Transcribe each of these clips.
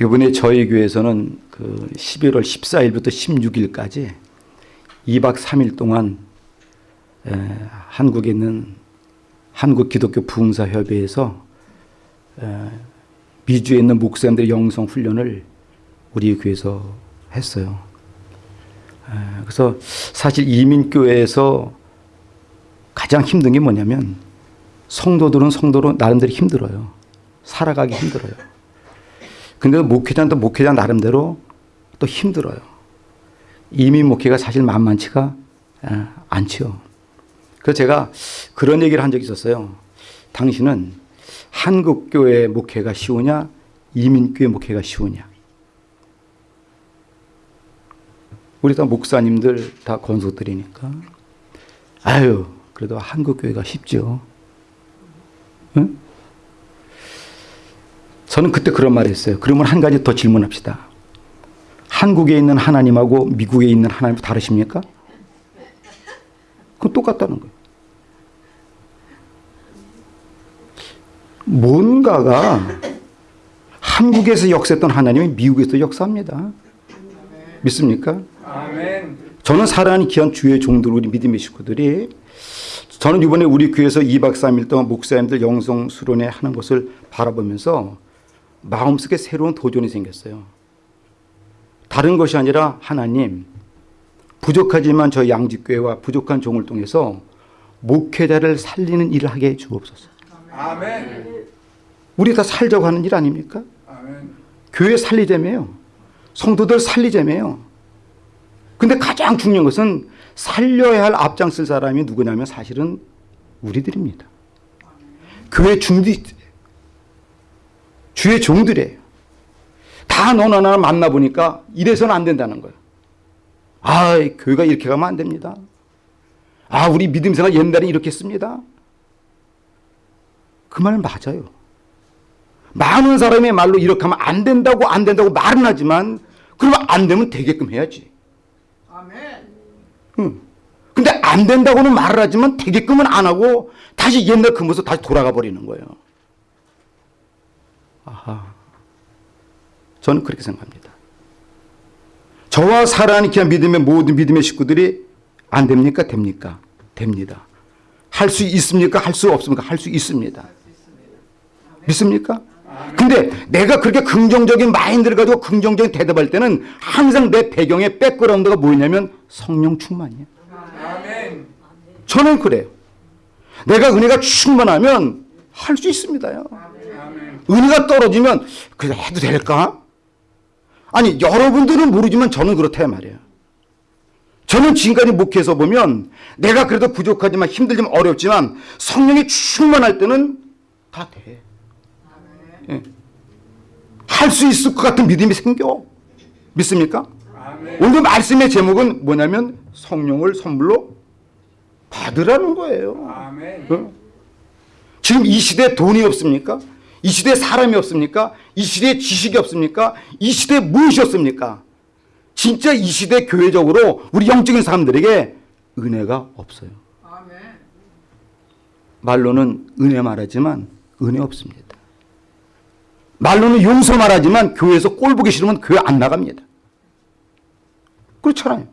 이번에 저희 교회에서는 그 11월 14일부터 16일까지 2박 3일 동안 에, 한국에 있는 한국 기독교 부흥사 협의회에서 에, 미주에 있는 목사님들의 영성 훈련을 우리 교회에서 했어요. 에, 그래서 사실 이민교회에서 가장 힘든 게 뭐냐면 성도들은 성도로 나름대로 힘들어요. 살아가기 힘들어요. 근데 목회자도 목회자 나름대로 또 힘들어요. 이민 목회가 사실 만만치가 않죠. 그래서 제가 그런 얘기를 한 적이 있었어요. 당신은 한국교회 목회가 쉬우냐, 이민교회 목회가 쉬우냐. 우리 다 목사님들 다 권속들이니까. 아유, 그래도 한국교회가 쉽죠. 응? 저는 그때 그런 말을 했어요. 그러면 한 가지 더 질문합시다. 한국에 있는 하나님하고 미국에 있는 하나님 다르십니까? 그건 똑같다는 거예요. 뭔가가 한국에서 역사했던 하나님이 미국에서 역사합니다. 믿습니까? 아멘. 저는 사랑하는 귀한 주의 종들 우리 믿음의 식구들이 저는 이번에 우리 교회에서 2박 3일 동안 목사님들 영성 수련회 하는 것을 바라보면서 마음속에 새로운 도전이 생겼어요. 다른 것이 아니라 하나님 부족하지만 저희 양직교회와 부족한 종을 통해서 목회자를 살리는 일을 하게 해 주옵소서. 아멘. 우리 다 살자고 하는 일 아닙니까? 아멘. 교회 살리자며요. 성도들 살리자며요. 근데 가장 중요한 것은 살려야 할 앞장설 사람이 누구냐면 사실은 우리들입니다. 교회 중디 주의 종들이에요. 다 너나 나나 만나보니까 이래서는 안 된다는 거예요. 아, 교회가 이렇게 가면 안 됩니다. 아, 우리 믿음 생활 옛날에 이렇게 했습니다. 그 말 맞아요. 많은 사람의 말로 이렇게 하면 안 된다고 안 된다고 말은 하지만 그러면 안 되면 되게끔 해야지. 아멘. 응. 근데 안 된다고는 말을 하지만 되게끔은 안 하고 다시 옛날 그 모습 다시 돌아가 버리는 거예요. 아하. 저는 그렇게 생각합니다. 저와 귀한 믿음의 모든 믿음의 식구들이 안 됩니까? 됩니까? 됩니다. 할 수 있습니까? 할 수 없습니까? 할 수 있습니다. 믿습니까? 근데 내가 그렇게 긍정적인 마인드를 가지고 긍정적인 대답할 때는 항상 내 배경의 백그라운드가 뭐냐면 성령 충만이에요. 저는 그래요. 내가 은혜가 충만하면 할 수 있습니다요. 은혜가 떨어지면 그냥 해도 될까? 아니 여러분들은 모르지만 저는 그렇다 말이에요. 저는 지금까지 목회에서 보면 내가 그래도 부족하지만 힘들지만 어렵지만 성령이 충만할 때는 다 돼. 예. 할수 있을 것 같은 믿음이 생겨. 믿습니까? 아멘. 오늘 말씀의 제목은 뭐냐면 성령을 선물로 받으라는 거예요. 아멘. 어? 지금 이 시대에 돈이 없습니까? 이 시대에 사람이 없습니까? 이 시대에 지식이 없습니까? 이 시대에 무엇이 없습니까? 진짜 이 시대 교회적으로 우리 영적인 사람들에게 은혜가 없어요. 말로는 은혜 말하지만 은혜 없습니다. 말로는 용서 말하지만 교회에서 꼴 보기 싫으면 교회 안 나갑니다. 그렇잖아요.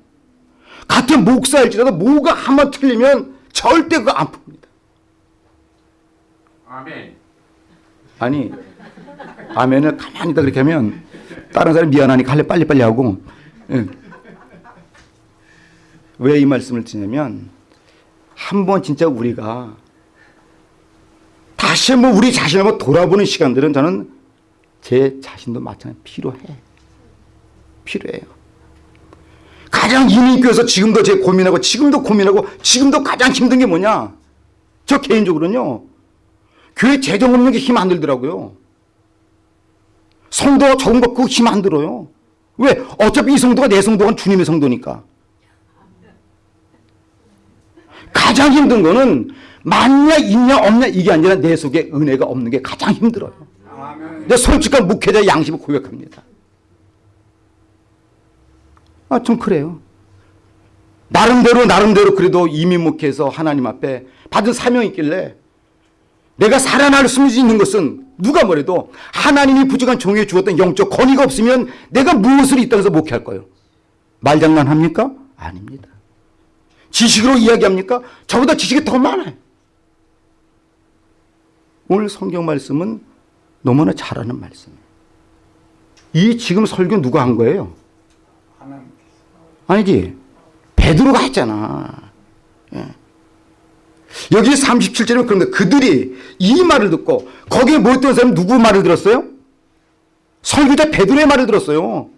같은 목사일지라도 뭐가 한 번 틀리면 절대 그거 안 풉니다. 아멘. 아니 아멘을 가만히 있다 그렇게 하면 다른 사람이 미안하니까 할래 빨리빨리 하고. 예. 왜이 말씀을 드냐면 한 번 진짜 우리가 다시 한번 우리 자신을 한번 돌아보는 시간들은 저는 제 자신도 마찬가지 필요해. 필요해요. 가장 이민교에서 지금도 제 고민하고 지금도 고민하고 지금도 가장 힘든 게 뭐냐? 저 개인적으로는요 교회 재정 없는 게 힘 안 들더라고요. 성도가 적은 거 그거 힘 안 들어요. 왜? 어차피 이 성도가 내 성도가 주님의 성도니까. 가장 힘든 거는 많냐 있냐 없냐 이게 아니라 내 속에 은혜가 없는 게 가장 힘들어요. 근데 솔직한 목회자의 양심을 고백합니다. 아, 좀 그래요. 나름대로 나름대로 그래도 이민 목회에서 하나님 앞에 받은 사명이 있길래 내가 살아날 수 있는 것은 누가 뭐래도 하나님이 부족한 종에게 주었던 영적 권위가 없으면 내가 무엇을 이 땅에서 목회할 거예요? 말장난합니까? 아닙니다. 지식으로 이야기합니까? 저보다 지식이 더 많아요. 오늘 성경 말씀은 너무나 잘하는 말씀이에요. 이 지금 설교 누가 한 거예요? 아니지. 베드로가 했잖아. 예. 여기 37절에 그런데 그들이 이 말을 듣고 거기에 모였던 사람은 누구 말을 들었어요? 설교자 베드로의 말을 들었어요.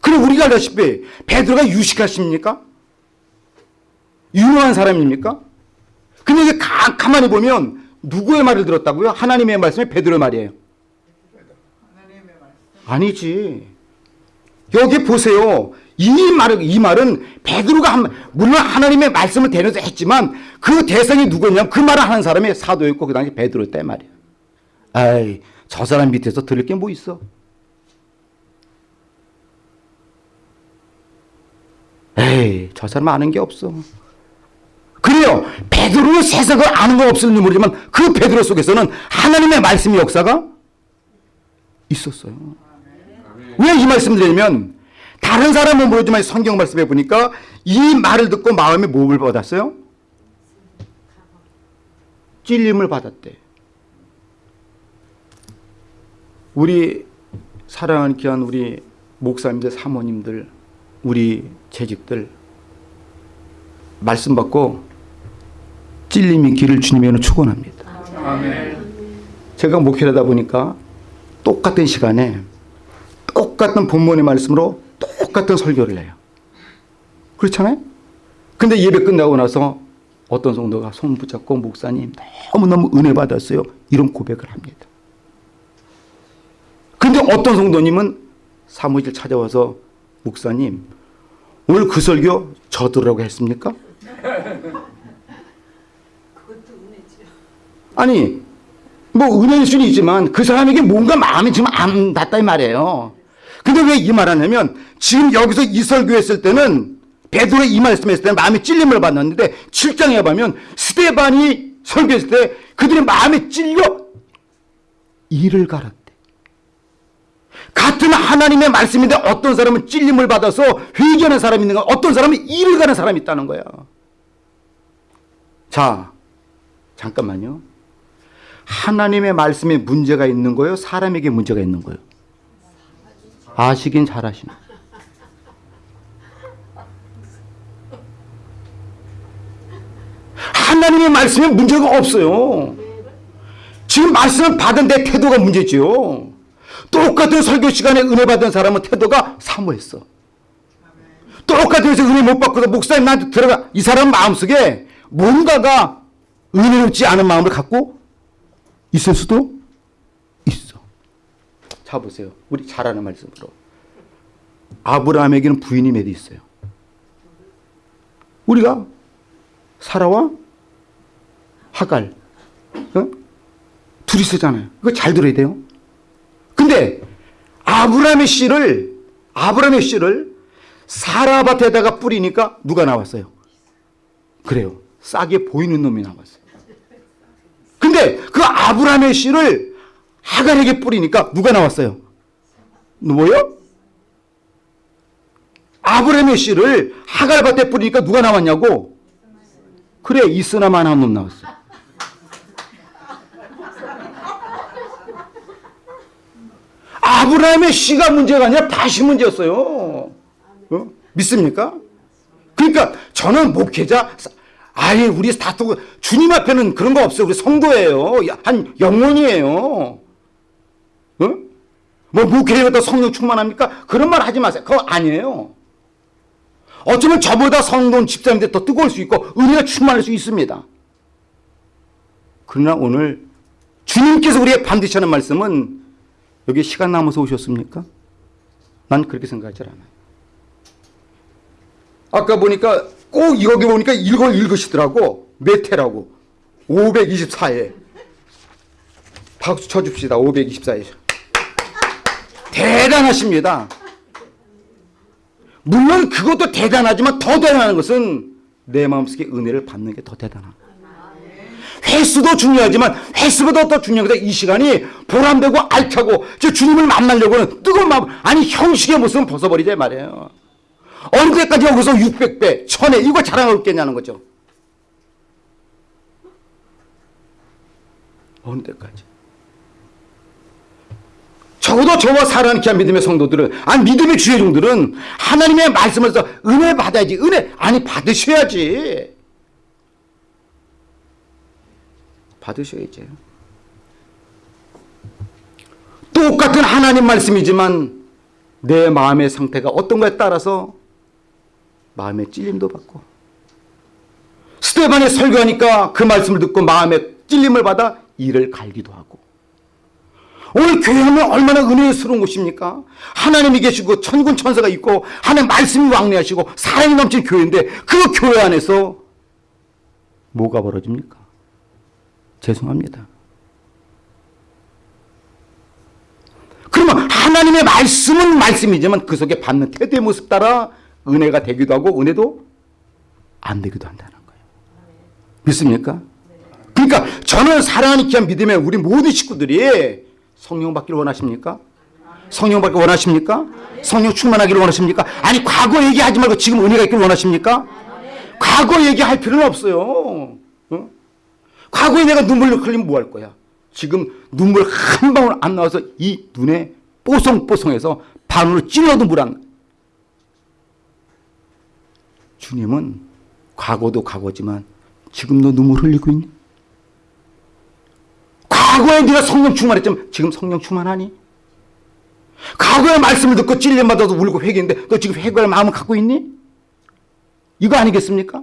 그래 우리가 알다시피 베드로가 유식하십니까? 유능한 사람입니까? 근데 이게 가, 가만히 보면 누구의 말을 들었다고요? 하나님의 말씀이 베드로의 말이에요. 아니지. 여기 보세요. 이 말은 이 말은 베드로가 한 물론 하나님의 말씀을 대면서 했지만 그 대상이 누구냐면 그 말을 하는 사람이 사도였고 그 당시 베드로였단 말이야. 아이 저 사람 밑에서 들을 게 뭐 있어? 에이 저 사람 아는 게 없어. 그래요. 베드로는 세상을 아는 거 없을지 모르지만 그 베드로 속에서는 하나님의 말씀의 역사가 있었어요. 왜 이 말씀 드리냐면 다른 사람은 모르지만 성경 말씀에 보니까 이 말을 듣고 마음에 몸을 받았어요? 찔림을 받았대. 우리 사랑하는 귀한 우리 목사님들, 사모님들, 우리 재직들 말씀 받고 찔림이 길을 주님에는 축원합니다. 아멘. 제가 목회를 하다 보니까 똑같은 시간에 똑같은 본문의 말씀으로 똑같은 설교를 해요. 그렇잖아요? 근데 예배 끝나고 나서 어떤 성도가 손 붙잡고 목사님 너무너무 은혜 받았어요. 이런 고백을 합니다. 근데 어떤 성도님은 사무실 찾아와서 목사님 오늘 그 설교 저 들으라고 했습니까? 아니 뭐 은혜일 수는 있지만 그 사람에게 뭔가 마음이 지금 안 닿다 이 말이에요. 근데 왜 이 말하냐면 지금 여기서 이 설교 했을 때는 베드로의 이 말씀 했을 때는 마음에 찔림을 받았는데 7장에 보면 스테반이 설교했을 때 그들의 마음에 찔려 이를 갈았대. 같은 하나님의 말씀인데 어떤 사람은 찔림을 받아서 회개하는 사람이 있는가 어떤 사람은 이를 가는 사람이 있다는 거야. 자, 잠깐만요. 하나님의 말씀에 문제가 있는 거예요? 사람에게 문제가 있는 거예요? 아시긴 잘하시네. 하나님의 말씀에 문제가 없어요. 지금 말씀을 받은 내 태도가 문제지요. 똑같은 설교 시간에 은혜 받은 사람은 태도가 사모했어. 똑같은 해서 은혜 못 받고도 목사님 나한테 들어가. 이 사람 마음속에 뭔가가 은혜롭지 않은 마음을 갖고 있을 수도. 자 보세요. 우리 잘 아는 말씀으로. 아브라함에게는 부인이 몇 있어요. 우리가 사라와 하갈 어? 둘이 쓰잖아요. 이거 잘 들어야 돼요. 근데 아브라함의 씨를 아브라함의 씨를 사라 밭에다가 뿌리니까 누가 나왔어요? 그래요. 싸게 보이는 놈이 나왔어요. 근데 그 아브라함의 씨를 하갈에게 뿌리니까 누가 나왔어요? 뭐요? 아브라함의 씨를 하갈 밭에 뿌리니까 누가 나왔냐고? 그래 이스나만 한 놈 나왔어. 아브라함의 씨가 문제가 아니라 밭이 문제였어요. 어? 믿습니까? 그러니까 저는 목회자 아예 우리 다 주님 앞에는 그런 거 없어요. 우리 성도예요. 한 영혼이에요. 어? 뭐 목회자가 성령 충만합니까? 그런 말 하지 마세요. 그거 아니에요. 어쩌면 저보다 성도는 집사님들 더 뜨거울 수 있고 은혜가 충만할 수 있습니다. 그러나 오늘 주님께서 우리의 반드시 하는 말씀은 여기 시간 남아서 오셨습니까? 난 그렇게 생각하지 않아요. 아까 보니까 꼭 여기 보니까 이걸 읽으시더라고. 메테라고. 524에. 박수 쳐줍시다. 524에. 대단하십니다. 물론 그것도 대단하지만 더 대단한 것은 내 마음속에 은혜를 받는 게 더 대단한. 횟수도 중요하지만 횟수보다 더 중요한 것은 이 시간이 보람되고 알차고 저 주님을 만나려고는 뜨거운 마음 아니 형식의 모습은 벗어버리자 이 말이에요. 어느 때까지 여기서 600배, 1000회 이거 자랑하고 있겠냐는 거죠. 어느 때까지. 적어도 저와 사랑하는 귀한 믿음의 성도들은 아니 믿음의 주의 종들은 하나님의 말씀에서 은혜 받아야지. 은혜 아니 받으셔야지. 받으셔야지. 똑같은 하나님 말씀이지만 내 마음의 상태가 어떤 거에 따라서 마음의 찔림도 받고 스테반이 설교하니까 그 말씀을 듣고 마음의 찔림을 받아 이를 갈기도 하고 오늘 교회하면 얼마나 은혜스러운 곳입니까? 하나님이 계시고 천군 천사가 있고 하나님 말씀이 왕래하시고 사랑이 넘치는 교회인데 그 교회 안에서 뭐가 벌어집니까? 죄송합니다. 그러면 하나님의 말씀은 말씀이지만 그 속에 받는 태도의 모습 따라 은혜가 되기도 하고 은혜도 안 되기도 한다는 거예요. 믿습니까? 그러니까 저는 사랑하는 귀한 믿음의 우리 모든 식구들이 성령 받기를 원하십니까? 성령 받기 원하십니까? 성령 충만하기를 원하십니까? 아니 과거 얘기하지 말고 지금 은혜가 있기를 원하십니까? 과거 얘기할 필요는 없어요. 어? 과거에 내가 눈물을 흘리면 뭐 할 거야? 지금 눈물 한 방울 안 나와서 이 눈에 뽀송뽀송해서 반으로 찔러도 물 안. 주님은 과거도 과거지만 지금도 눈물 흘리고 있니? 과거에 네가 성령 충만했지만 지금 성령 충만하니? 과거의 말씀을 듣고 찔림 받아서 울고 회개했는데 너 지금 회개할 마음을 갖고 있니? 이거 아니겠습니까?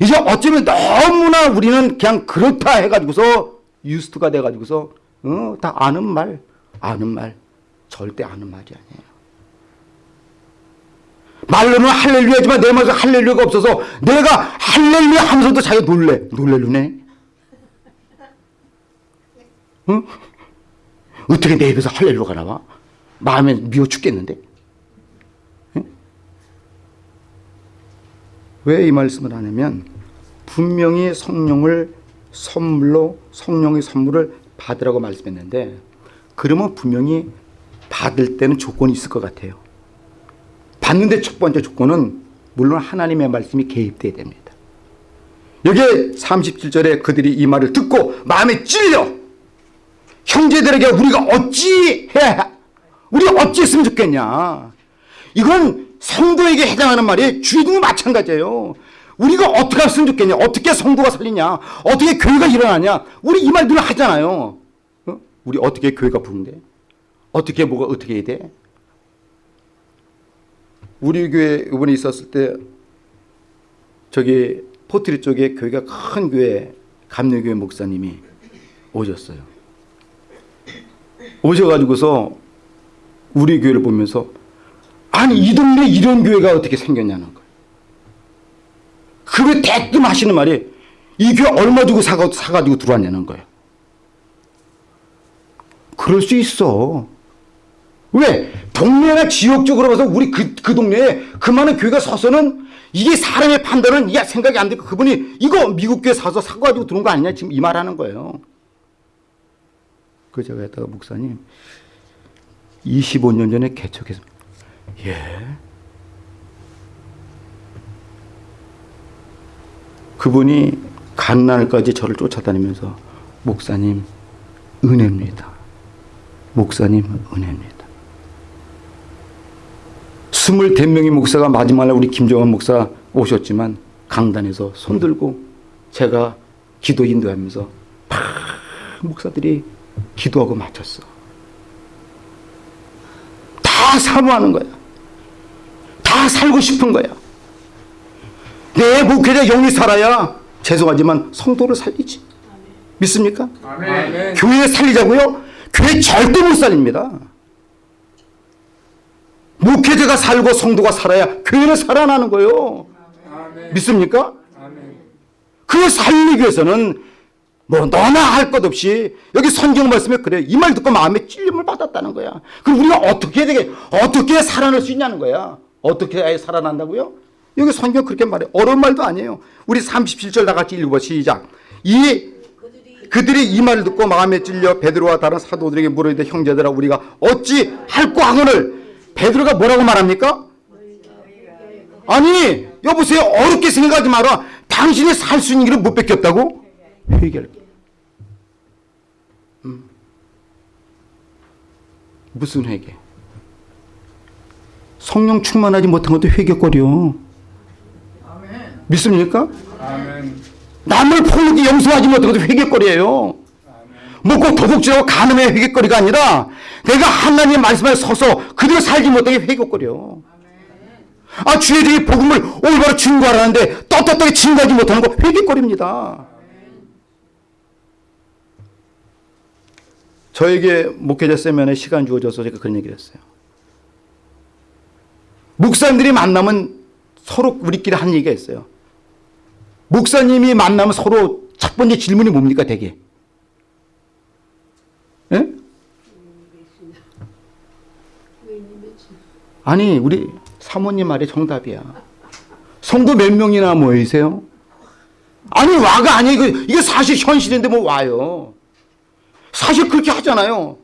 이제 어쩌면 너무나 우리는 그냥 그렇다 해가지고서 유스트가 돼가지고서 어, 다 아는 말, 아는 말, 절대 아는 말이 아니에요. 말로는 할렐루야지만 내 마음에 할렐루야가 없어서 내가 할렐루야 하면서도 자기가 놀래. 놀래루네. 응? 어떻게 내 입에서 할렐루야가 나와? 마음에 미워 죽겠는데? 왜이 말씀을 하냐면 분명히 성령을 선물로 성령의 선물을 받으라고 말씀했는데 그러면 분명히 받을 때는 조건이 있을 것 같아요. 받는데 첫 번째 조건은 물론 하나님의 말씀이 개입돼야 됩니다. 여기에 37절에 그들이 이 말을 듣고 마음에 찔려 형제들에게 우리가 어찌 해야 우리 어찌 했으면 좋겠냐 이건 성도에게 해당하는 말이 주의도 마찬가지예요. 우리가 어떻게 했으면 좋겠냐 어떻게 성도가 살리냐 어떻게 교회가 일어나냐 우리 이 말 늘 하잖아요. 어? 우리 어떻게 교회가 부흥돼? 어떻게 뭐가 어떻게 해야 돼? 우리 교회 이번에 있었을 때 저기 포트리 쪽에 교회가 큰 교회 감리교회 목사님이 오셨어요. 오셔가지고서 우리 교회를 보면서 아니 이 동네 이런 교회가 어떻게 생겼냐는 거예요. 그왜 대뜸 하시는 말이 이 교회 얼마 주고 사가, 사가지고 들어왔냐는 거예요. 그럴 수 있어. 왜? 동네나 지역 적으로 봐서 우리 그, 그 동네에 그 많은 교회가 서서는 이게 사람의 판단은 야 생각이 안 되고 그분이 이거 미국 교회 사서 사가지고 들어온 거 아니냐 지금 이 말하는 거예요. 그 제가 했다가 목사님 25년 전에 개척했습니다. 예. 그분이 갓날까지 저를 쫓아다니면서 목사님 은혜입니다. 목사님 은혜입니다. 스물댓 명의 목사가 마지막에 우리 김정환 목사 오셨지만 강단에서 손들고 제가 기도 인도하면서 막 목사들이 기도하고 마쳤어. 다 사모하는 거야. 다 살고 싶은 거야. 내 목회자 영이 살아야 죄송하지만 성도를 살리지. 믿습니까? 아멘. 교회 살리자고요? 교회 절대 못 살립니다. 목회자가 살고 성도가 살아야 교회는 살아나는 거예요. 아멘. 믿습니까? 아멘. 그걸 살리기 위해서는 뭐 너나 할 것 없이 여기 성경 말씀에 그래 이 말 듣고 마음에 찔림을 받았다는 거야. 그럼 우리가 어떻게 되게 어떻게 살아날 수 있냐는 거야. 어떻게 해야 살아난다고요? 여기 성경 그렇게 말해. 어려운 말도 아니에요. 우리 37절 다 같이 읽어봐 시작. 이 그들이 이 말을 듣고 마음에 찔려 베드로와 다른 사도들에게 물어이되 형제들아 우리가 어찌 할꼬 하거늘 베드로가 뭐라고 말합니까? 아니 여보세요 어렵게 생각하지 마라 당신이 살 수 있는 길을 못 뺏겼다고? 회개할 음. 무슨 회개? 성령 충만하지 못한 것도 회개거려 아멘. 믿습니까? 아멘. 남을 폭력히 용서하지 못한 것도 회개거리예요. 뭐꼭 도둑질하고 가늠의 회개거리가 아니라 내가 하나님의 말씀에 서서 그대로 살지 못하게 회개거려. 아 주의 복음을 올바로 증거하라는데 떳떳하게 증거하지 못하는 거 회개거리입니다. 저에게 목회자 세면에 시간 주어져서 제가 그런 얘기를 했어요. 목사님들이 만나면 서로 우리끼리 한 얘기가 있어요. 목사님이 만나면 서로 첫 번째 질문이 뭡니까 대개? 예? 아니 우리 사모님 말이 정답이야. 성도 몇 명이나 모이세요? 아니 와가 아니 이거 이게 사실 현실인데 뭐 와요. 사실 그렇게 하잖아요.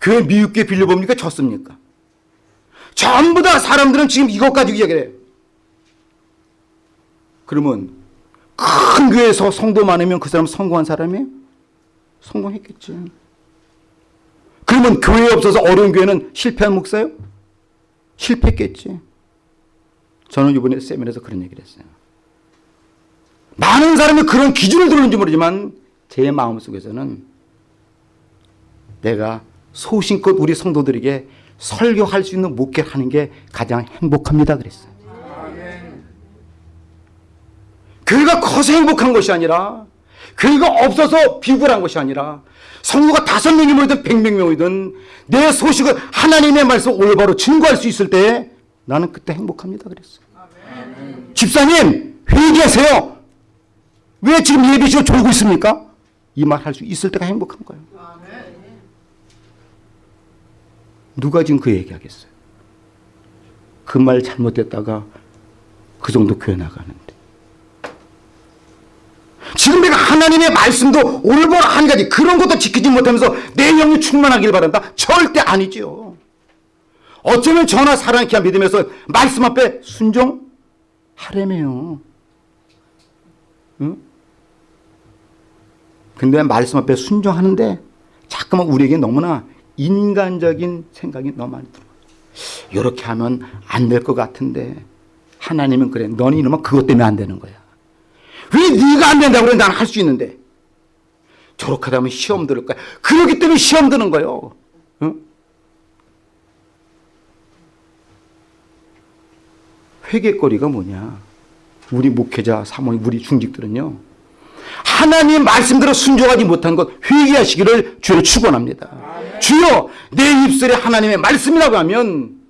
교회 미육계 빌려봅니까? 졌습니까? 전부 다 사람들은 지금 이것 가지고 이야기를 해요. 그러면 큰 교회에서 성도 많으면 그 사람 성공한 사람이에요? 성공했겠지. 그러면 교회 없어서 어려운 교회는 실패한 목사요? 실패했겠지. 저는 이번에 세미나에서 그런 얘기를 했어요. 많은 사람이 그런 기준을 두는지 모르지만 제 마음속에서는 내가 소신껏 우리 성도들에게 설교할 수 있는 목회를 하는 게 가장 행복합니다 그랬어요. 교회가 커서 행복한 것이 아니라 교회가 없어서 비굴한 것이 아니라 성도가 다섯 명이 모이든 백명 모이든 내 소식을 하나님의 말씀 올바로 증거할 수 있을 때 나는 그때 행복합니다 그랬어요. 집사님 회개하세요. 왜 지금 예비시로 졸고 있습니까? 이 말 할 수 있을 때가 행복한 거예요. 누가 지금 그 얘기하겠어요? 그 말 잘못됐다가 그 정도 교회 나가는데. 지금 내가 하나님의 말씀도 올바로 한 가지 그런 것도 지키지 못하면서 내 영이 충만하길 바란다? 절대 아니지요. 어쩌면 전하 사랑케 믿으면서 말씀 앞에 순종하래매요. 응? 근데 말씀 앞에 순종하는데 자꾸만 우리에게 너무나 인간적인 생각이 너무 많이 들어요. 이렇게 하면 안 될 것 같은데 하나님은 그래. 너는 이러면 그것 때문에 안 되는 거야. 왜 네가 안 된다고 그래? 나는 할 수 있는데. 저렇게 하면 시험 들을 거야. 그러기 때문에 시험 드는 거예요. 응? 회개거리가 뭐냐? 우리 목회자, 사모님, 우리 중직들은요. 하나님 말씀대로 순종하지 못한 것 회개하시기를 주로 축원합니다. 주여 내 입술에 하나님의 말씀이라고 하면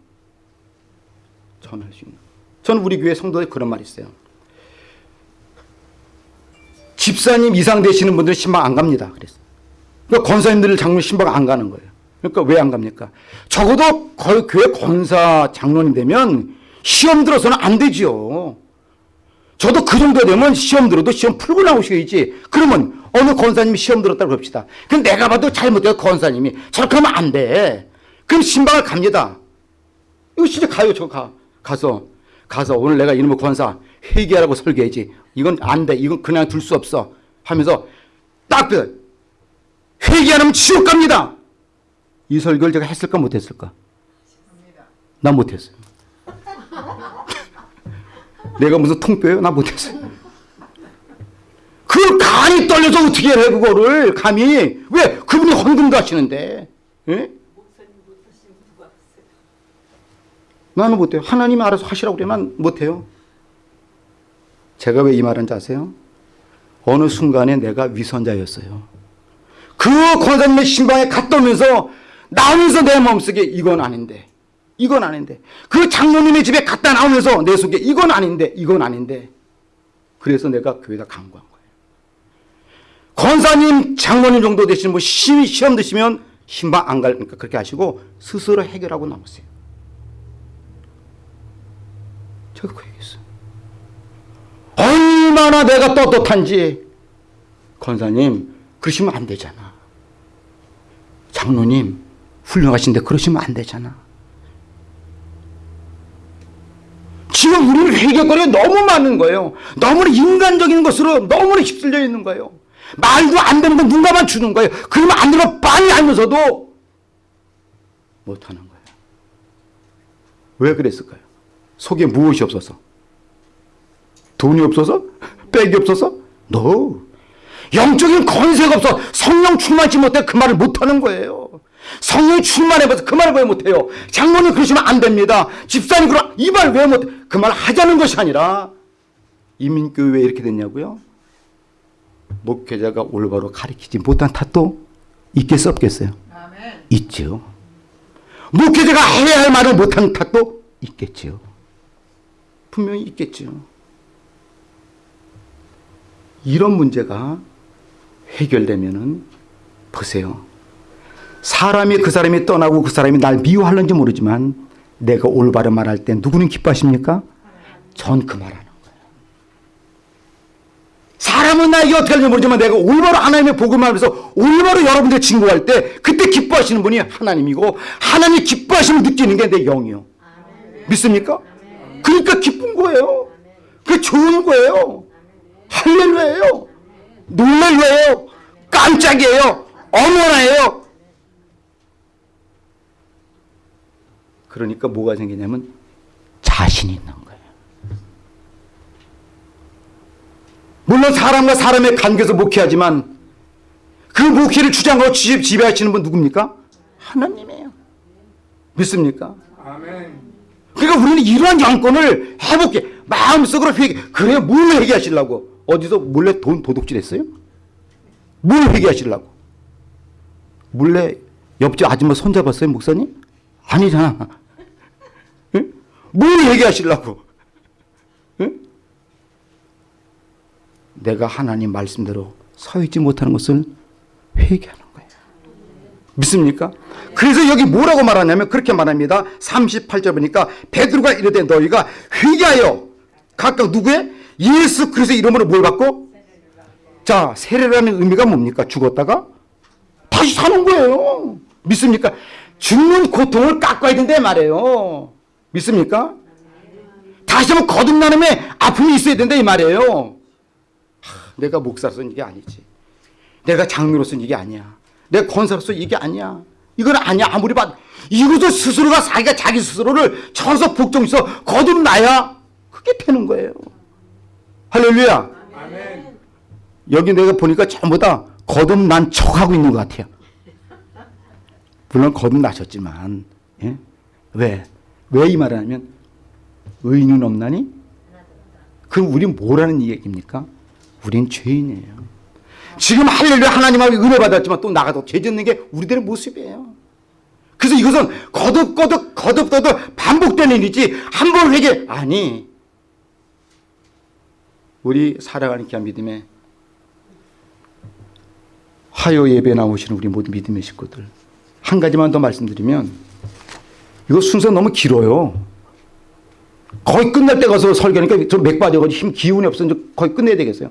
전할 수 있는. 저는 우리 교회 성도에 그런 말이 있어요. 집사님 이상 되시는 분들은 신방 안 갑니다. 그랬어요. 그러니까 권사님들 장로님 신방 안 가는 거예요. 그러니까 왜 안 갑니까? 적어도 교회 권사 장로님 되면 시험 들어서는 안 되지요. 저도 그 정도 되면 시험 들어도 시험 풀고 나오셔야지. 그러면 어느 권사님이 시험 들었다고 그럽시다. 그럼 내가 봐도 잘못된 권사님이 저렇게 하면 안 돼. 그럼 신방을 갑니다. 이거 진짜 가요. 저 가. 가서 가서 오늘 내가 이놈의 권사 회개하라고 설교해야지. 이건 안 돼. 이건 그냥 둘 수 없어. 하면서 딱 회개 안 하면 지옥 갑니다. 이 설교를 제가 했을까 못했을까? 난 못했어요. 내가 무슨 통뼈예요? 나 못했어요. 그 간이 떨려서 어떻게 해 그거를 감히 왜 그분이 헌금도 하시는데 예? 나는 못해요. 하나님이 알아서 하시라고 그래 난 못해요. 제가 왜 이 말인지 아세요? 어느 순간에 내가 위선자였어요. 그 권사님의 신방에 갔다 오면서 나오면서 내 마음속에 이건 아닌데 이건 아닌데 그 장로님의 집에 갔다 나오면서 내 속에 이건 아닌데 이건 아닌데 그래서 내가 교회에다 강구한 거예요. 권사님 장로님 정도 되시는 분 시, 시험 드시면 신방 안 갈니까 그렇게 하시고 스스로 해결하고 나오세요. 제가 그 얘기했어요. 얼마나 내가 떳떳한지 권사님 그러시면 안 되잖아. 장로님 훌륭하신데 그러시면 안 되잖아. 지금 우리는 회개거리가 너무 많은 거예요. 너무나 인간적인 것으로 너무나 휩쓸려 있는 거예요. 말도 안 되는 거 누가만 주는 거예요. 그러면 안 되면 빤히 알면서도 못하는 거예요. 왜 그랬을까요? 속에 무엇이 없어서? 돈이 없어서? 백이 없어서? No. 영적인 건세가 없어 성령 충만치 못해 그 말을 못하는 거예요. 성령이 충만해봐서 그 말을 왜 못해요? 장모님 그러시면 안 됩니다. 집사님 그럼 이 말 왜 못해? 그 말 하자는 것이 아니라 이민교회 왜 이렇게 됐냐고요? 목회자가 올바로 가르치지 못한 탓도 있겠어 없겠어요? 아멘. 있죠. 목회자가 해야 할 말을 못한 탓도 있겠죠. 분명히 있겠죠. 이런 문제가 해결되면은 보세요. 사람이 그 사람이 떠나고 그 사람이 날 미워하는지 모르지만 내가 올바른 말할 때 누구는 기뻐하십니까? 전 그 말하는 거예요. 사람은 나에게 어떻게 하는지 모르지만 내가 올바로 하나님의 복음을 하면서 올바로 여러분들 증거할 때 그때 기뻐하시는 분이 하나님이고 하나님이 기뻐하심을 느끼는 게 내 영이요. 믿습니까? 그러니까 기쁜 거예요. 그게 좋은 거예요. 할렐루야예요. 놀랄래요. 깜짝이에요. 어머나예요. 그러니까 뭐가 생기냐면 자신이 있는 거예요. 물론 사람과 사람의 관계에서 목회하지만 그 목회를 주장하고 지- 지배하시는 분 누굽니까? 하나님이에요. 믿습니까? 아멘. 그러니까 우리는 이러한 양권을 해볼게. 마음속으로 회개. 그래, 뭘 회개하시려고? 어디서 몰래 돈 도둑질 했어요? 뭘 회개하시려고? 몰래 옆집 아줌마 손잡았어요, 목사님? 아니잖아. 응? 뭘 회개하시려고? 응? 내가 하나님 말씀대로 서 있지 못하는 것을 회개하는 거예요. 믿습니까? 그래서 여기 뭐라고 말하냐면 그렇게 말합니다. 38절 보니까 베드로가 이르되 너희가 회개하여 각각 누구의 예수 그리스도의 이름으로 뭘 받고 자 세례라는 의미가 뭡니까? 죽었다가 다시 사는 거예요. 믿습니까? 죽는 고통을 깎아야 된다 말이에요. 믿습니까? 다시 한번 거듭나름의 아픔이 있어야 된다 이 말이에요. 하, 내가 목사로서는 이게 아니지. 내가 장로로서는 이게 아니야. 내가 권사로서 이게 아니야. 이건 아니야. 아무리 봐도. 이것도 스스로가 자기가 자기 스스로를 천서 복종해서 거듭나야 그게 되는 거예요. 할렐루야. 아멘. 여기 내가 보니까 전부 다 거듭난 척하고 있는 것 같아요. 물론 거듭나셨지만 예? 왜? 왜 이 말을 하면 의인은 없나니? 그럼 우린 뭐라는 얘기입니까? 우린 죄인이에요. 지금 할렐루야 하나님하고 은혜 받았지만 또 나가도 죄 짓는 게 우리들의 모습이에요. 그래서 이것은 거듭거듭 거듭거듭 반복되는 일이지 한 번 회개 아니 우리 살아가는 귀한 믿음에 화요 예배 나오시는 우리 모든 믿음의 식구들 한 가지만 더 말씀드리면 이거 순서 너무 길어요. 거의 끝날 때 가서 설교하니까 저 맥 빠져가지고 힘 기운이 없어 이제 거의 끝내야 되겠어요.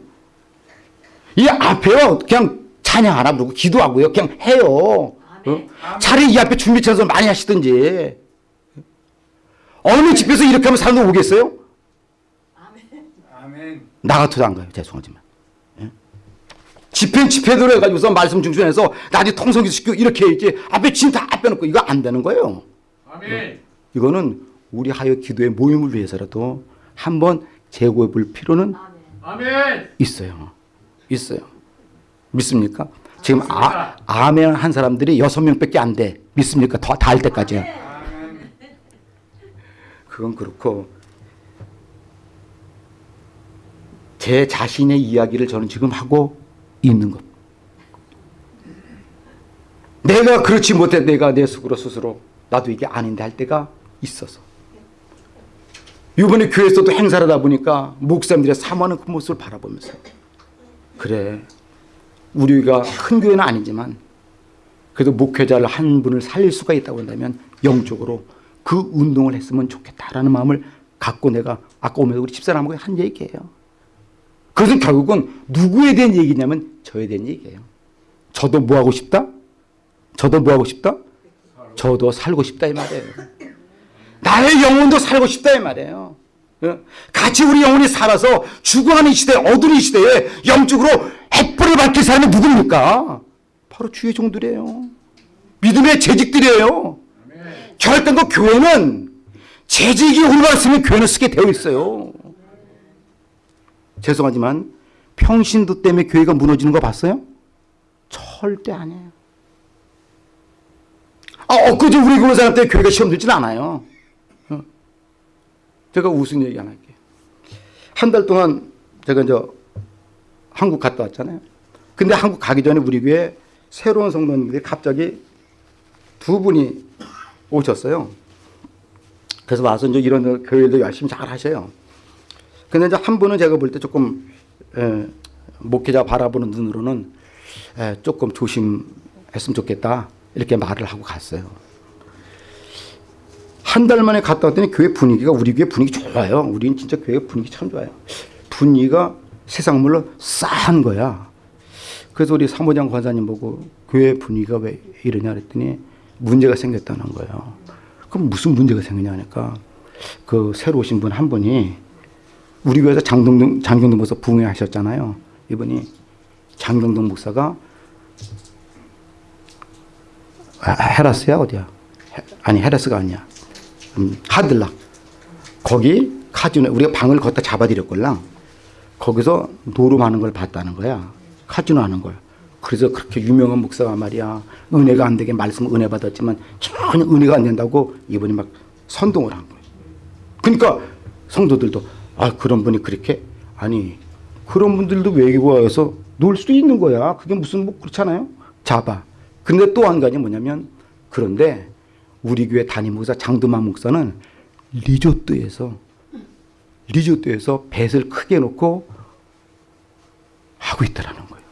이 앞에요 그냥 찬양 안 하고 기도하고요 그냥 해요. 어? 차라리 이 앞에 준비 찬송 많이 하시든지 어느 집에서 이렇게 하면 사람들 오겠어요? 아멘. 나 같아도 안 가요. 죄송하지만. 예? 집행 집회대로 해가지고서 말씀 중심해서 나중에 통성기 시키고 이렇게 해야지 앞에 진다 빼놓고 이거 안 되는 거예요. 아멘. 이거는 우리 하여 기도의 모임을 위해서라도 한번 재고해 볼 필요는 아멘. 있어요. 있어요. 믿습니까? 지금 아, 아멘 한 사람들이 여섯 명밖에 안 돼. 믿습니까? 더 다 할 때까지야. 아멘. 그건 그렇고 제 자신의 이야기를 저는 지금 하고 있는 것. 내가 그렇지 못해 내가 내 속으로 스스로 나도 이게 아닌데 할 때가 있어서. 이번에 교회에서도 행사를 하다 보니까 목사님들이 사모하는 그 모습을 바라보면서 그래 우리 가 큰 교회는 아니지만 그래도 목회자를 한 분을 살릴 수가 있다고 한다면 영적으로 그 운동을 했으면 좋겠다라는 마음을 갖고 내가 아까 오면서 우리 집사람하고 한 얘기예요. 그것은 결국은 누구에 대한 얘기냐면 저에 대한 얘기예요. 저도 뭐 하고 싶다? 저도 뭐 하고 싶다? 저도 살고 싶다 이 말이에요. 나의 영혼도 살고 싶다 이 말이에요. 어? 같이 우리 영혼이 살아서 죽어가는 이 시대, 어두운 이 시대에 영적으로 햇불을 밝힐 사람이 누굽니까? 바로 주의 종들이에요. 믿음의 재직들이에요. 결단 그 교회는 재직이 올라갔으면 교회는 쓰게 되어 있어요. 죄송하지만 평신도 때문에 교회가 무너지는 거 봤어요? 절대 아니에요. 아, 엊그제 우리 교회 사람 때문에 교회가 시험 들진 않아요. 어. 제가 무슨 얘기 안 할게요. 한 달 동안 제가 이제 한국 갔다 왔잖아요. 근데 한국 가기 전에 우리 교회 새로운 성도님들이 갑자기 두 분이 오셨어요. 그래서 와서 이제 이런 교회도 열심히 잘 하셔요. 근데 이제 한 분은 제가 볼 때 조금 에, 목회자 바라보는 눈으로는 에, 조금 조심했으면 좋겠다 이렇게 말을 하고 갔어요. 한 달 만에 갔다 왔더니 교회 분위기가 우리 교회 분위기 좋아요. 우리는 진짜 교회 분위기 참 좋아요. 분위기가 세상 물로 싸한 거야. 그래서 우리 사무장 권사님 보고 교회 분위기가 왜 이러냐 그랬더니 문제가 생겼다는 거예요. 그럼 무슨 문제가 생기냐 하니까 그 새로 오신 분 한 분이 우리 교회에서 장동동 장경동 목사 부흥하셨잖아요. 이분이 장경동 목사가 아, 헤라스야 어디야? 헤- 아니 헤라스가 아니야. 음, 하들락 거기 카지노 우리가 방을 걷다 잡아드렸걸랑 거기서 노름하는 걸 봤다는 거야. 카지노 하는 걸. 그래서 그렇게 유명한 목사가 말이야. 은혜가 안 되게 말씀 은혜 받았지만 전혀 은혜가 안 된다고 이분이 막 선동을 한 거예요. 그러니까 성도들도 아 그런 분이 그렇게 아니 그런 분들도 외국에 와서 놀 수도 있는 거야. 그게 무슨 뭐 그렇잖아요. 잡아. 근데 또 한 가지 뭐냐면 그런데 우리 교회 담임 목사 장두만 목사는 리조트에서 리조트에서 뱃을 크게 놓고 하고 있더라는 거예요.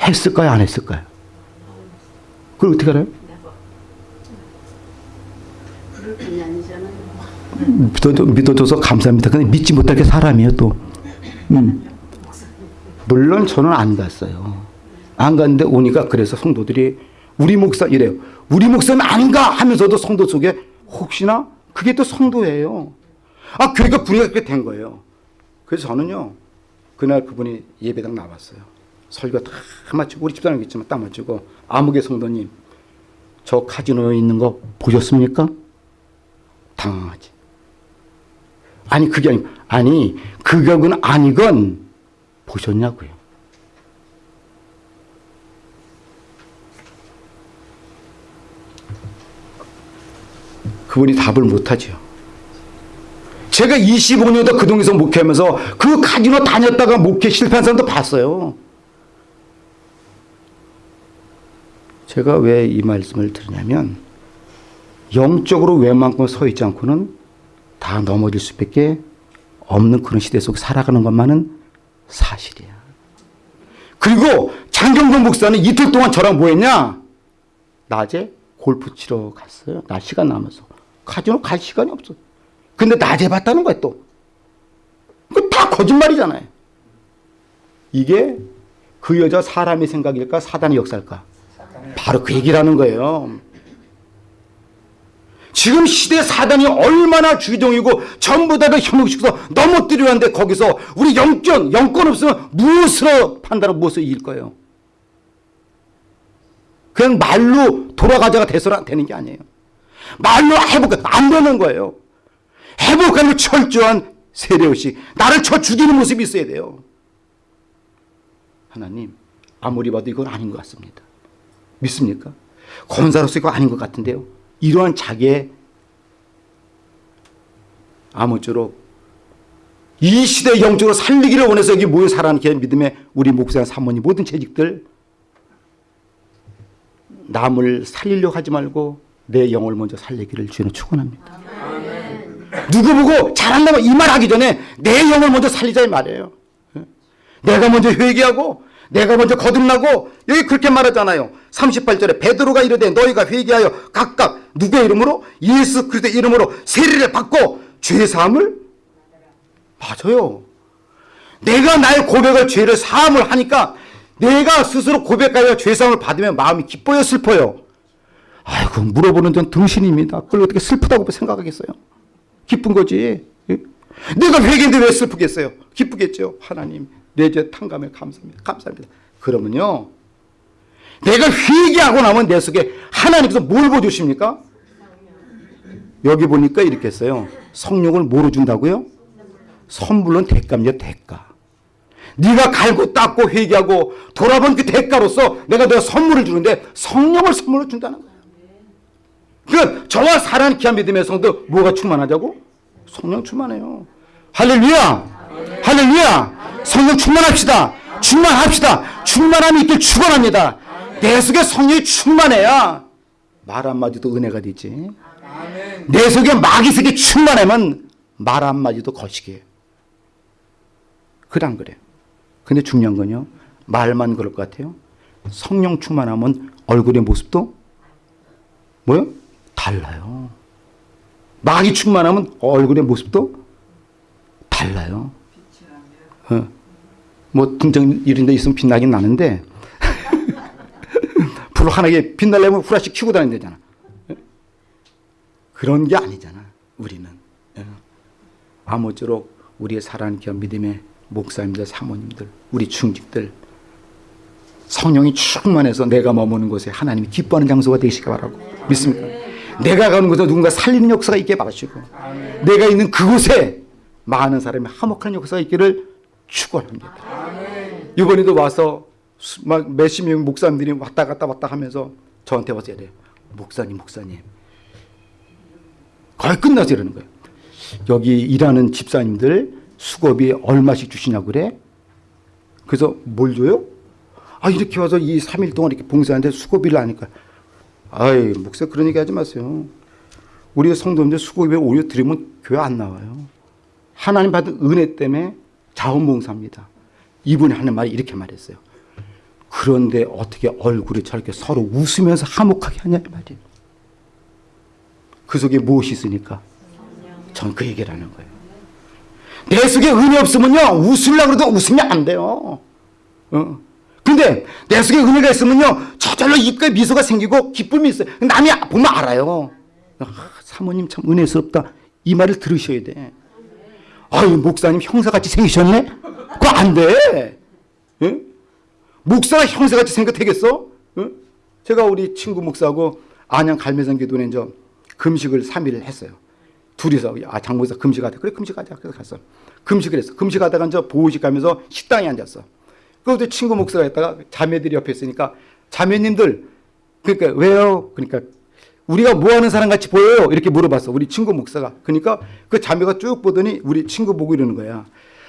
했을까요? 안 했을까요? 그걸 어떻게 알아요? 믿어줘서 감사합니다. 근데 믿지 못할 게 사람이에요, 또. 음. 물론 저는 안 갔어요. 안 갔는데 오니까 그래서 성도들이 우리 목사 이래요. 우리 목사는 안 가! 하면서도 성도 속에 혹시나 그게 또 성도예요. 아, 교회가 분위기가 그렇게 된 거예요. 그래서 저는요, 그날 그분이 예배당 나왔어요. 설교 다 마치고, 우리 집사람 있지만 딱 마치고, 아무개 성도님, 저 카지노에 있는 거 보셨습니까? 당황하지. 아니 그게 아니고 아니 그격은 아니건 보셨냐고요. 그분이 답을 못하죠. 제가 25년도 그 동에서 목회하면서 그 카지노 다녔다가 목회 실패한 사람도 봤어요. 제가 왜 이 말씀을 드리냐면 영적으로 웬만큼 서 있지 않고는 다 넘어질 수밖에 없는 그런 시대 속 살아가는 것만은 사실이야. 그리고 장경동 목사는 이틀 동안 저랑 뭐 했냐? 낮에 골프 치러 갔어요. 낮 시간 남아서. 카지노 갈 시간이 없어. 근데 낮에 봤다는 거야 또. 그다 거짓말이잖아요. 이게 그 여자 사람의 생각일까 사단의 역사일까? 바로 그 얘기라는 거예요. 지금 시대 사단이 얼마나 주종이고 전부 다를 현혹시켜서 넘어뜨려 하는데 거기서 우리 영권, 영권 없으면 무엇으로 판단하고 무엇을 이길 거예요? 그냥 말로 돌아가자가 돼서는 되는 게 아니에요. 말로 회복, 안 되는 거예요. 회복하는 철저한 세례의식, 나를 쳐 죽이는 모습이 있어야 돼요. 하나님, 아무리 봐도 이건 아닌 것 같습니다. 믿습니까? 권사로서 이거 아닌 것 같은데요. 이러한 자기의 아무쪼록 이 시대 영적으로 살리기를 원해서 여기 모여 살아가는 게 믿음의 우리 목사 사모님 모든 재직들 남을 살리려고 하지 말고 내 영을 먼저 살리기를 주는 축원합니다. 누구 보고 잘한다고 이 말 하기 전에 내 영을 먼저 살리자 이 말이에요. 내가 먼저 회개하고 내가 먼저 거듭나고 여기 그렇게 말하잖아요. 38절에 베드로가 이르되 너희가 회개하여 각각 누구의 이름으로 예수 그리스도의 이름으로 세례를 받고 죄 사함을 맞아요. 내가 나의 고백을 죄를 사함을 하니까 내가 스스로 고백하여 죄사함을 받으면 마음이 기뻐요 슬퍼요. 아이고 물어보는 전 등신입니다. 그걸 어떻게 슬프다고 생각하겠어요? 기쁜 거지. 예? 내가 회개인데 왜 슬프겠어요? 기쁘겠죠. 하나님 내죄 탕감에 감사합니다. 감사합니다. 그러면요. 내가 회개하고 나면 내 속에 하나님께서 뭘 보여주십니까? 여기 보니까 이렇게 했어요. 성령을 뭐로 준다고요? 선물론 대가입니다. 대가. 네가 갈고 닦고 회개하고 돌아본 그 대가로서 내가 내가 선물을 주는데 성령을 선물로 준다는 거예요. 그 저와 사랑하는 귀한 믿음의 성도 뭐가 충만하자고? 성령 충만해요. 할렐루야! 할렐루야! 성령 충만합시다. 충만합시다. 충만함이 있길 축원합니다. 내 속에 성령이 충만해야 말 한마디도 은혜가 되지. 내 속에 마귀색이 충만하면 말 한마디도 거시기예요. 그랑 그래. 근데 중요한 건요. 말만 그럴 것 같아요. 성령 충만하면 얼굴의 모습도 뭐요? 달라요. 마귀 충만하면 얼굴의 모습도 달라요. 어. 뭐 등장 이런 데 있으면 빛나긴 나는데 불 하나게 빛나려면 후라시 켜고 다니면 되잖아. 어? 그런 게 아니잖아. 우리는. 어. 아무쪼록 우리의 귀한 믿음의 목사님들, 사모님들, 우리 중직들 성령이 충만해서 내가 머무는 곳에 하나님이 기뻐하는 장소가 되시기 바라고 믿습니까? 내가 가는 곳에 누군가 살리는 역사가 있게 바라시고 내가 있는 그곳에 많은 사람이 화목한 역사가 있기를 축원합니다. 이번에도 와서 몇십 명 목사님들이 왔다 갔다 왔다 하면서 저한테 와서 이래요. 목사님, 목사님. 거의 끝나서 이러는 거예요. 여기 일하는 집사님들 수고비 얼마씩 주시냐고 그래? 그래서 뭘 줘요? 아 이렇게 와서 이 3일 동안 이렇게 봉사하는데 수고비를 하니까 아이 목사 그런 얘기 하지 마세요. 우리 성도님들 수고비 오히려 드리면 교회 안 나와요. 하나님 받은 은혜 때문에 자원봉사입니다. 이분이 하는 말이 이렇게 말했어요. 그런데 어떻게 얼굴이 저렇게 서로 웃으면서 화목하게 하냐 이 말이에요. 그 속에 무엇이 있으니까 전 그 얘기를 하는 거예요. 내 속에 은혜 없으면요 웃으려고 해도 웃으면 안 돼요. 어. 근데 내 속에 은혜가 있으면요 저절로 입가에 미소가 생기고 기쁨이 있어요. 남이 보면 알아요. 아, 사모님 참 은혜스럽다. 이 말을 들으셔야 돼. 아유 목사님 형사같이 생기셨네? 그거 안 돼. 예? 목사가 형사같이 생각 되겠어? 예? 제가 우리 친구 목사하고 안양 갈매산 기도에 이제 금식을 3일 했어요. 둘이서 아 장모사 금식하자. 그래 금식하자. 그래서 갔어. 금식을 했어. 금식하다가 이제 보호식 가면서 식당에 앉았어. 그때 친구 목사가 있다가 자매들이 옆에 있으니까 자매님들 그러니까 왜요? 그러니까 우리가 뭐 하는 사람 같이 보여요? 이렇게 물어봤어. 우리 친구 목사가. 그러니까 그 자매가 쭉 보더니 우리 친구 보고 이러는 거야.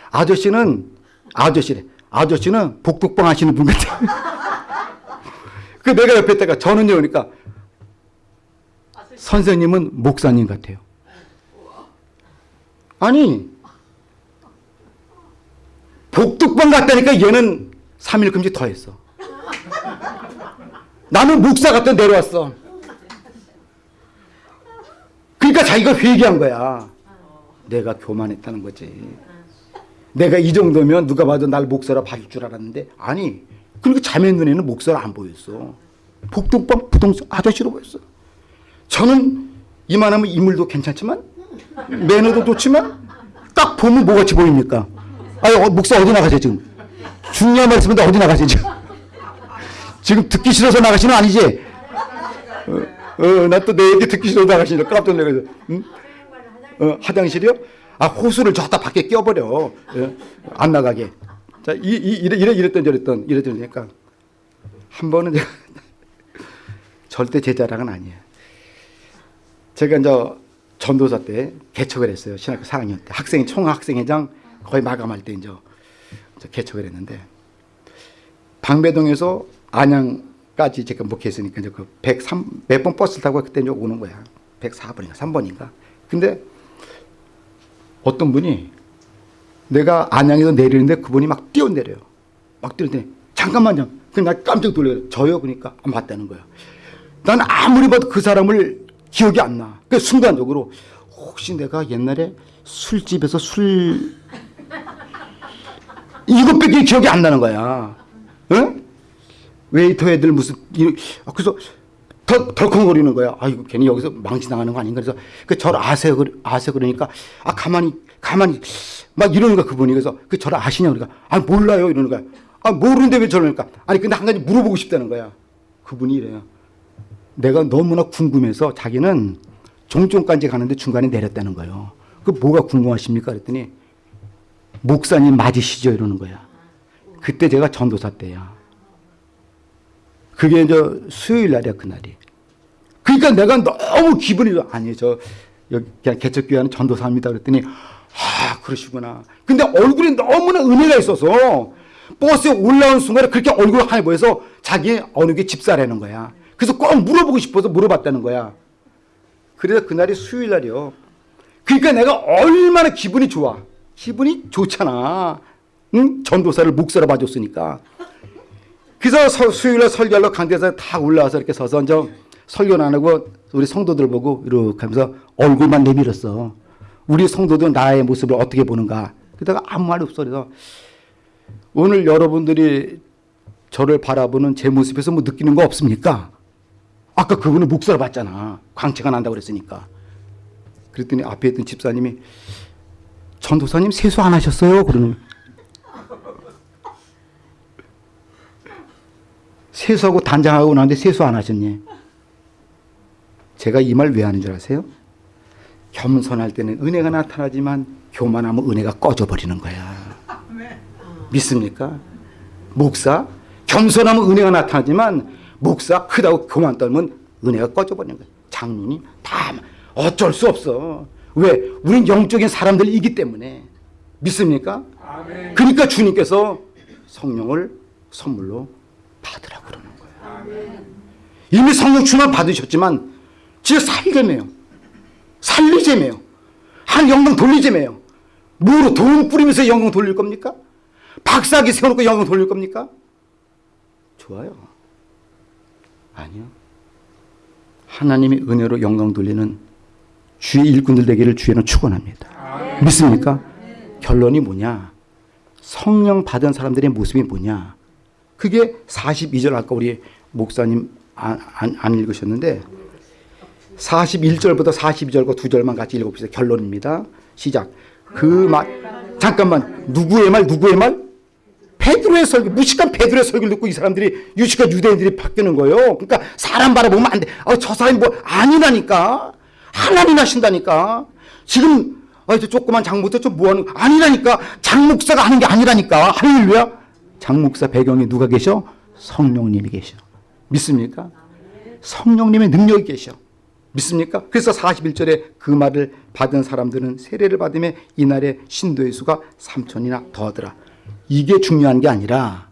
아저씨는 아저씨래. 아저씨는 복덕방 하시는 분 같아. 그 내가 옆에 있다가 저는요 그러니까 선생님은 목사님 같아요. 아니 복덕방 갔다니까 얘는 3일 금지 더 했어. 나는 목사 갔다 내려왔어. 그러니까 자기가 회개한 거야. 내가 교만했다는 거지. 내가 이 정도면 누가 봐도 날 목사라 봐줄 줄 알았는데 아니. 그리고 자매 눈에는 목사라 안 보였어. 복덕방 부동산 아저씨로 보였어. 저는 이만하면 인물도 괜찮지만 매너도 좋지만 딱 보면 뭐같이 보입니까? 아니 어, 목사 어디 나가세요 지금? 중요한 말씀인데 어디 나가세요 지금? 지금 듣기 싫어서 나가시는 거 아니지? 어, 어, 나 또 내 얘기 듣기 싫어서 나가시니까 깜짝 놀라서 응? 어, 화장실이요? 아 호수를 저다 밖에 껴버려 예, 안 나가게. 자, 이, 이 이래 이래 이랬던 저랬던 이랬던 그러니까 한 번은 제가 절대 제 자랑은 아니에요. 제가 이제 전도사 때 개척을 했어요. 신학교 4학년 때 학생 총학생회장 거의 마감할 때 이제 개척을 했는데 방배동에서 안양 까지 제가 목회했으니까 이제 그 103, 몇 번 버스 타고 그때 이제 오는 거야. 104번인가 3번인가. 근데 어떤 분이 내가 안양에서 내리는데 그분이 막 뛰어내려요. 막 뛰어내려. 잠깐만요. 그냥 나 깜짝 놀래요. 저요? 그러니까 아, 맞다는 거야. 난 아무리 봐도 그 사람을 기억이 안 나. 그 순간적으로 혹시 내가 옛날에 술집에서 술 이것밖에 기억이 안 나는 거야. 응? 웨이터 애들 무슨 이- 아, 그래서 덜, 덜컹거리는 거야. 아이고 괜히 여기서 망치 나가는 거 아닌가 그래서 그 저를 아세요 아세요 그러니까 아 가만히 가만히 막 이러는 거야 그분이 그래서 그 저를 아시냐 그러니까 아 몰라요 이러는 거야. 아 모르는데 왜 저러니까 아니 근데 한 가지 물어보고 싶다는 거야. 그분이 이래요. 내가 너무나 궁금해서 자기는 종점까지 가는데 중간에 내렸다는 거예요. 그 뭐가 궁금하십니까? 그랬더니 목사님 맞으시죠? 이러는 거야. 그때 제가 전도사 때야. 그게 이제 수요일 날이야, 그날이. 그러니까 내가 너무 기분이. 아니, 저, 여기 그냥 개척교회 하는 전도사입니다. 그랬더니, 아, 그러시구나. 근데 얼굴에 너무나 은혜가 있어서 버스에 올라온 순간에 그렇게 얼굴 하얘 보여서 자기 어느 게 집사라는 거야. 그래서 꼭 물어보고 싶어서 물어봤다는 거야. 그래서 그날이 수요일 날이요. 그러니까 내가 얼마나 기분이 좋아. 기분이 좋잖아. 응? 전도사를 목사로 봐줬으니까. 그래서 서- 수요일날 설교하러 강대에서 다 올라와서 이렇게 서서 이제 설교는 안 하고 우리 성도들 보고 이렇게 하면서 얼굴만 내밀었어. 우리 성도들 나의 모습을 어떻게 보는가. 그러다가 아무 말 없어. 그래서 오늘 여러분들이 저를 바라보는 제 모습에서 뭐 느끼는 거 없습니까? 아까 그분은 목사로 봤잖아. 광채가 난다고 그랬으니까. 그랬더니 앞에 있던 집사님이 전도사님 세수 안 하셨어요? 그러는 세수하고 단장하고 나는데 세수 안 하셨니? 제가 이 말 왜 하는 줄 아세요? 겸손할 때는 은혜가 나타나지만 교만하면 은혜가 꺼져버리는 거야. 믿습니까? 목사 겸손하면 은혜가 나타나지만 목사 크다고 교만 떨면 은혜가 꺼져버리는 거야. 장로님 다 어쩔 수 없어. 왜? 우린 영적인 사람들이기 때문에 믿습니까? 아멘. 그러니까 주님께서 성령을 선물로 받으라고 그러는 거예요. 이미 성령 충만 받으셨지만 진짜 살게매요. 살리재매요. 한 영광 돌리재매요. 뭐로 돈 뿌리면서 영광 돌릴 겁니까? 박사기 세워놓고 영광 돌릴 겁니까? 좋아요. 아니요. 하나님의 은혜로 영광 돌리는 주의 일꾼들 되기를 주에는 축원합니다. 믿습니까? 결론이 뭐냐? 성령 받은 사람들의 모습이 뭐냐? 그게 42절 아까 우리 목사님 안, 안, 안 읽으셨는데 41절부터 42절과 두 절만 같이 읽어봅시다. 결론입니다. 시작. 그 말, 잠깐만, 누구의 말, 누구의 말? 베드로의 설교, 무식한 베드로의 설교를 듣고 이 사람들이, 유식한 유대인들이 바뀌는 거예요. 그러니까 사람 바라보면 안 돼. 어, 저 사람이 뭐, 아니라니까. 하나님 하신다니까. 지금, 어, 저 조그만 장목사 좀 뭐하는, 아니라니까. 장목사가 하는 게 아니라니까. 할렐루야. 장목사 배경에 누가 계셔? 성령님이 계셔. 믿습니까? 성령님의 능력이 계셔. 믿습니까? 그래서 41절에 그 말을 받은 사람들은 세례를 받음에 이날의 신도의 수가 3천이나 더하더라. 이게 중요한 게 아니라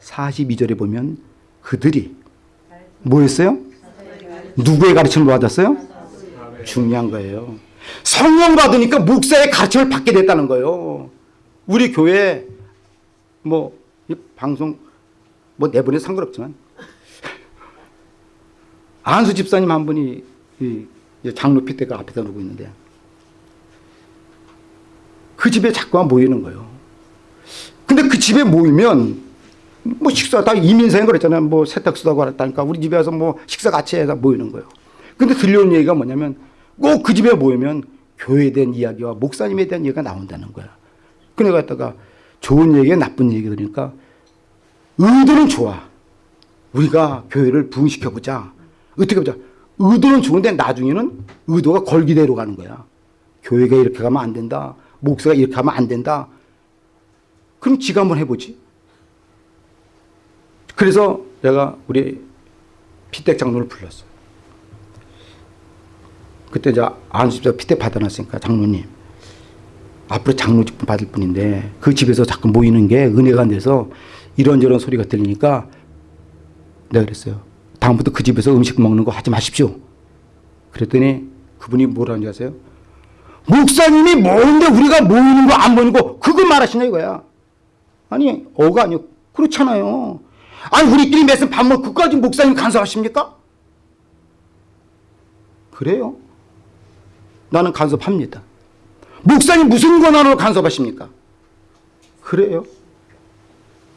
42절에 보면 그들이 뭐였어요? 누구의 가르침을 받았어요? 중요한 거예요. 성령 받으니까 목사의 가르침을 받게 됐다는 거예요. 우리 교회 뭐 이 방송 뭐 내보내 상관없지만 안수 집사님 한 분이 이 장로 핏대가 앞에다 놓고 있는데 그 집에 자꾸만 모이는 거예요. 근데 그 집에 모이면 뭐 식사 다 이민생 그랬잖아요. 뭐 세탁소도 하고 그랬다니까 우리 집에 와서 뭐 식사 같이 해서 모이는 거예요. 근데 들려온 얘기가 뭐냐면 꼭 그 집에 모이면 교회에 대한 이야기와 목사님에 대한 얘기가 나온다는 거야. 그래 갖다가 좋은 얘기, 나쁜 얘기 들으니까 의도는 좋아. 우리가 교회를 부흥시켜 보자. 어떻게 보자. 의도는 좋은데 나중에는 의도가 걸기대로 가는 거야. 교회가 이렇게 가면 안 된다. 목사가 이렇게 하면 안 된다. 그럼 지가 한번 해보지. 그래서 내가 우리 피택 장로를 불렀어. 그때 이제 안수집사 피택 받아놨으니까 장로님 앞으로 장로직 받을 뿐인데 그 집에서 자꾸 모이는 게 은혜가 안 돼서 이런저런 소리가 들리니까 내가 그랬어요. 다음부터 그 집에서 음식 먹는 거 하지 마십시오. 그랬더니 그분이 뭐라는지 아세요? 목사님이 모이는데 우리가 모이는 거안 모이는 거 그거 말하시냐 이거야. 아니 어가 아니요. 그렇잖아요. 아니 우리끼리 매슨 밥 먹고 그까지 목사님 간섭하십니까? 그래요. 나는 간섭합니다. 목사님 무슨 권한으로 간섭하십니까? 그래요.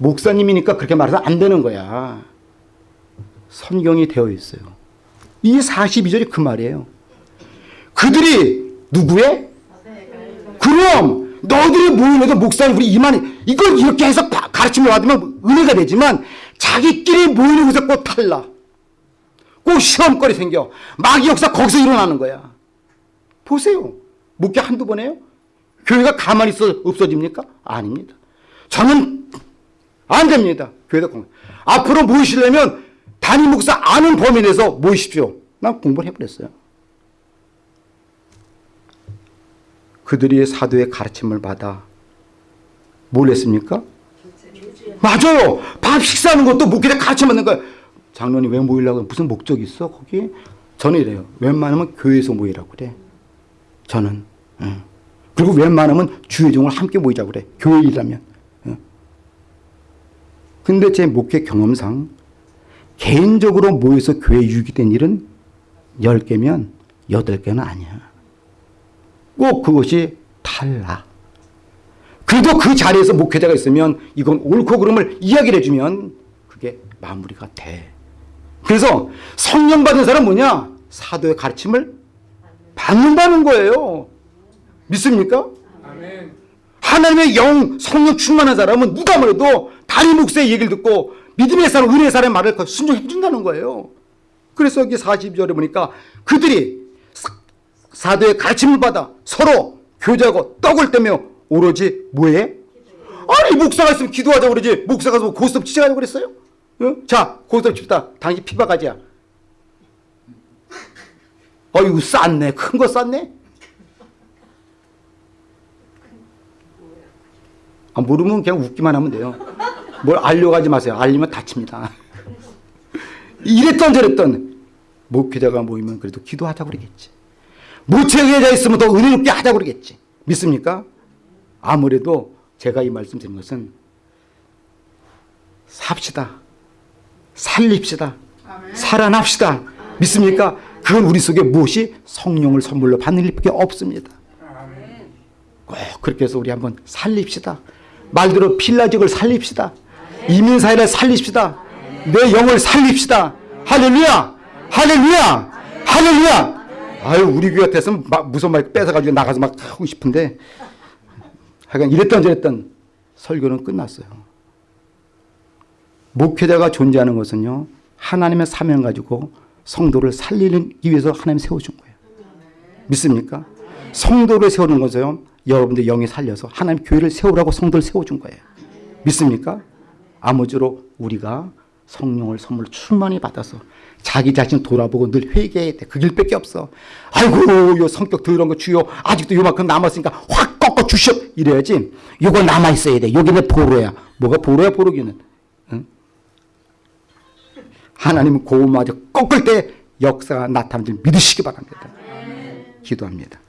목사님이니까 그렇게 말해서 안 되는 거야. 성경이 되어 있어요. 이 42절이 그 말이에요. 그들이 누구의? 그럼 너희들이 모이면서 목사님 우리 이만 이걸 이렇게 해서 가- 가르침을 받으면 은혜가 되지만 자기끼리 모이는 곳에 꼭 탈라. 꼭 시험거리 생겨. 마귀 역사 거기서 일어나는 거야. 보세요. 목회 한두 번 해요? 교회가 가만히 있어 없어집니까? 아닙니다. 저는 안 됩니다. 교회가 공 앞으로 모이시려면 담임 목사 아는 범위 내에서 모이십시오. 난 공부를 해버렸어요. 그들이 사도의 가르침을 받아 뭘 했습니까? 맞아요. 밥 식사하는 것도 목회자 가르침 받는 거야. 장로님 왜 모이려고 무슨 목적이 있어 거기? 저는 이래요. 웬만하면 교회에서 모이라고 그래. 저는. 응. 그리고 웬만하면 주의종을 함께 모이자고 그래. 교회 일하면. 응. 근데 제 목회 경험상 개인적으로 모여서 교회 유익된 일은 10개면 8개는 아니야. 꼭 그것이 탈락. 그래도 그 자리에서 목회자가 있으면 이건 옳고 그름을 이야기를 해주면 그게 마무리가 돼. 그래서 성령 받은 사람 뭐냐? 사도의 가르침을 받는다는 거예요. 믿습니까? 아멘. 하나님의 영, 성령 충만한 사람은 누가 뭐래도 다리 목사의 얘기를 듣고 믿음의 사람, 은혜의 사람의 말을 순종해 준다는 거예요. 그래서 여기 42절에 보니까 그들이 사- 사도의 가르침을 받아 서로 교제하고 떡을 떼며 오로지 뭐해? 아니 목사가 있으면 기도하자고 그러지 목사가 뭐 고스톱 치자고 그랬어요? 어? 자 고스톱 칩다 당신 피박하지야 어이구 쌌네 큰 거 쌌네 아, 모르면 그냥 웃기만 하면 돼요. 뭘 알려가지 마세요. 알리면 다칩니다. 이랬던 저랬던 목회자가 모이면 그래도 기도하자고 그러겠지. 모체계자 있으면 더 은혜롭게 하자고 그러겠지. 믿습니까? 아무래도 제가 이 말씀 드린 것은 삽시다. 살립시다. 살아납시다. 믿습니까? 그건 우리 속에 무엇이 성령을 선물로 받는 일밖에 없습니다. 꼭 그렇게 해서 우리 한번 살립시다. 말대로 필라직을 살립시다. 이민사회를 살립시다. 내 영을 살립시다. 할렐루야! 할렐루야! 할렐루야! 아유, 우리 교회 같았으면 막 무슨 말 뺏어가지고 나가서 막 하고 싶은데 하여간 이랬던 저랬던 설교는 끝났어요. 목회자가 존재하는 것은요, 하나님의 사명 가지고 성도를 살리기 위해서 하나님 세워준 거예요. 믿습니까? 성도를 세우는 것은요, 여러분들 영이 살려서 하나님 교회를 세우라고 성도를 세워준 거예요. 믿습니까? 아무쪼록 우리가 성령을 선물 충만히 받아서 자기 자신 돌아보고 늘 회개해야 돼. 그 길밖에 없어. 아이고, 요 성격 더러운 거 주요. 아직도 요만큼 남았으니까 확 꺾어 주시오. 이래야지. 요거 남아있어야 돼. 여기 내 보로야. 뭐가 보로야, 보로기는. 응? 하나님은 고마저 꺾을 때 역사가 나타나는 줄 믿으시기 바랍니다. 기도합니다.